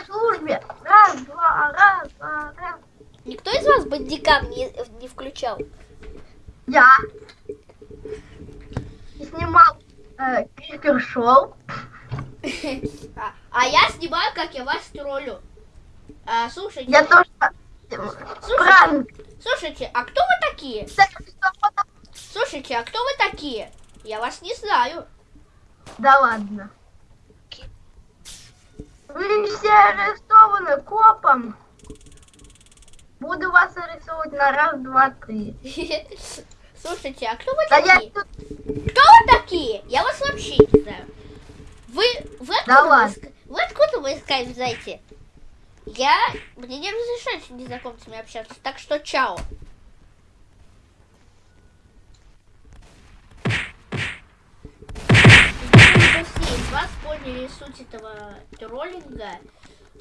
на службе. Раз, два, раз, два, раз. Никто из вас бандикам не, не включал? Я снимал э, Крипер Шоу. А, а я снимаю, как я вас троллю. А, слушайте, Я тоже... слушайте, Пранк. слушайте, а кто вы такие? Слушайте, а кто вы такие? Я вас не знаю. Да ладно. Вы все арестованы копом. Буду вас арестовывать на раз, два, три. Слушайте, а кто вы Да я такие? тут... Кто вы такие? Я вас вообще не знаю. Вы, вы откуда, Да вы, вы откуда вы скайп знаете? Я... Мне не разрешают с незнакомцами общаться, так что чао. Думаю, все из вас поняли суть этого троллинга,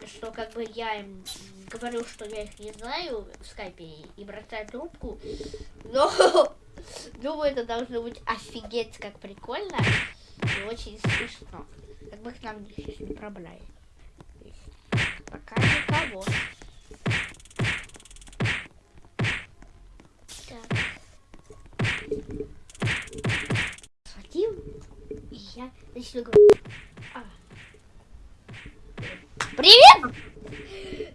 что как бы я им говорю, что я их не знаю в скайпе и бросаю трубку, но думаю, это должно быть офигеть как прикольно и очень смешно. Как бы к нам сейчас не есть Пока никого. Так. Схватил, и я начну говорить. А. Привет!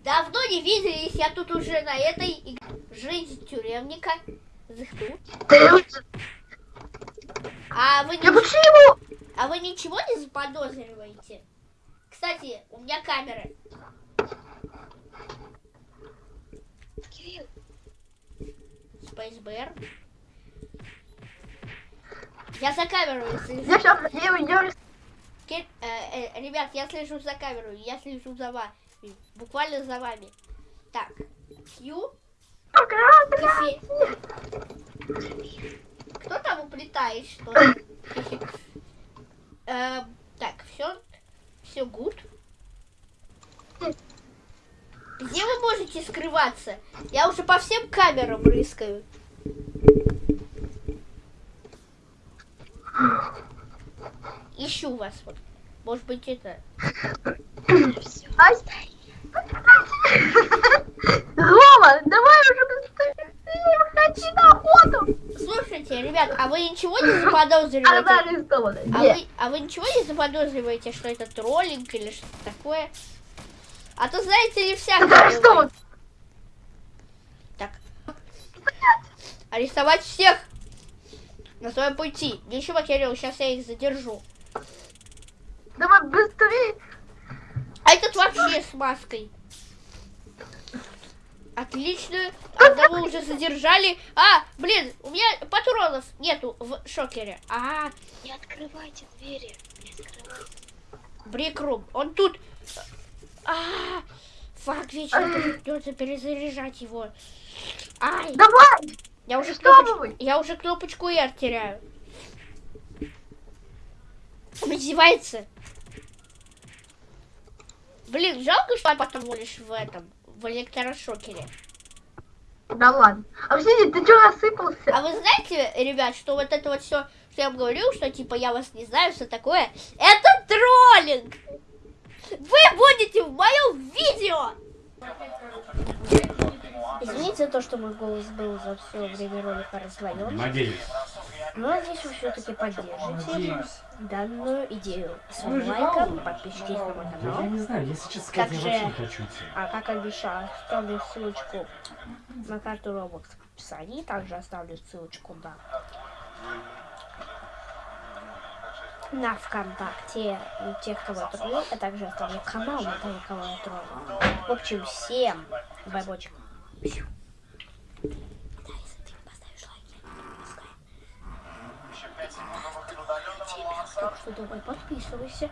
Давно не виделись, я тут уже на этой жизнь тюремника. А вы, Я не, почему? а вы ничего не заподозриваете? Кстати, у меня камеры. Кирилл, Bear. Я за камерой слежу. Я сейчас э, э, ребят, я слежу за камерой, я слежу за вами. Буквально за вами. Так. Q. Кофе. Кто там уплетает что-то? Эм, Так, все. Все гуд. Где вы можете скрываться? Я уже по всем камерам рыскаю. Ищу вас вот. Может быть это. Рома, давай уже выходи на охоту. Слушайте, ребят, а вы ничего не заподозриваете? А вы, а вы ничего не заподозриваете, что это троллинг или что-то такое? А то знаете ли всякое. Арестован. бывает. Так. Арестовать всех на своем пути. Ничего, Кирилл, сейчас я их задержу. Давай быстрее. А этот вообще с маской. Отлично. Одного уже задержали. А, блин, у меня патронов нету в шокере. А, не открывайте двери. Не открывайте. Брикрум. Он тут. А, фак, вечно придется перезаряжать его. Ай, Давай. я уже, Что кнопоч- вы? я уже кнопочку R теряю. Он издевается. Блин, жалко, что я потом лишь в этом, в электрошокере. Да ладно. А подожди, ты что рассыпался? А вы знаете, ребят, что вот это вот все, что я вам говорил, что типа я вас не знаю, все такое, это троллинг! Вы будете в моем видео! Извините за то, что мой голос был за все время ролика раздвоен. Надеюсь. Но надеюсь, вы все-таки поддержите Надеюсь. данную идею своим лайком, подпишитесь на мой Да я канал. не знаю, если честно сказать, я Также- вообще не хочу. А как обещал, оставлю ссылочку на карту Roblox в описании. Также оставлю ссылочку на на ВКонтакте у тех, кого я троллю, а также оставлю канал на того, кого я троллю. В общем, всем байбочек. Да, если ты поставишь лайки, давай подписывайся.